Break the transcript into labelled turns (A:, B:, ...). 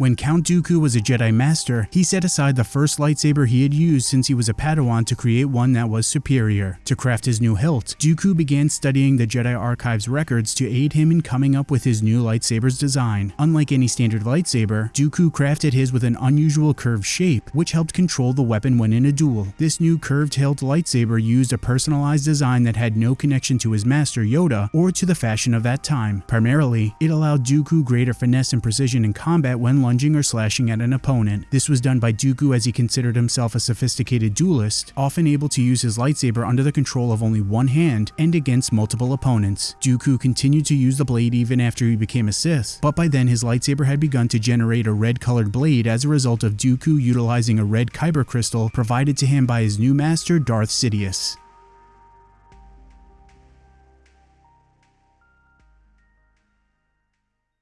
A: When Count Dooku was a Jedi Master, he set aside the first lightsaber he had used since he was a Padawan to create one that was superior. To craft his new hilt, Dooku began studying the Jedi Archive's records to aid him in coming up with his new lightsaber's design. Unlike any standard lightsaber, Dooku crafted his with an unusual curved shape, which helped control the weapon when in a duel. This new curved hilt lightsaber used a personalized design that had no connection to his master Yoda or to the fashion of that time. Primarily, it allowed Dooku greater finesse and precision in combat when lunging or slashing at an opponent. This was done by Dooku as he considered himself a sophisticated duelist, often able to use his lightsaber under the control of only one hand and against multiple opponents. Dooku continued to use the blade even after he became a Sith, but by then his lightsaber had begun to generate a red colored blade as a result of Dooku utilizing a red kyber crystal provided to him by his new master Darth Sidious.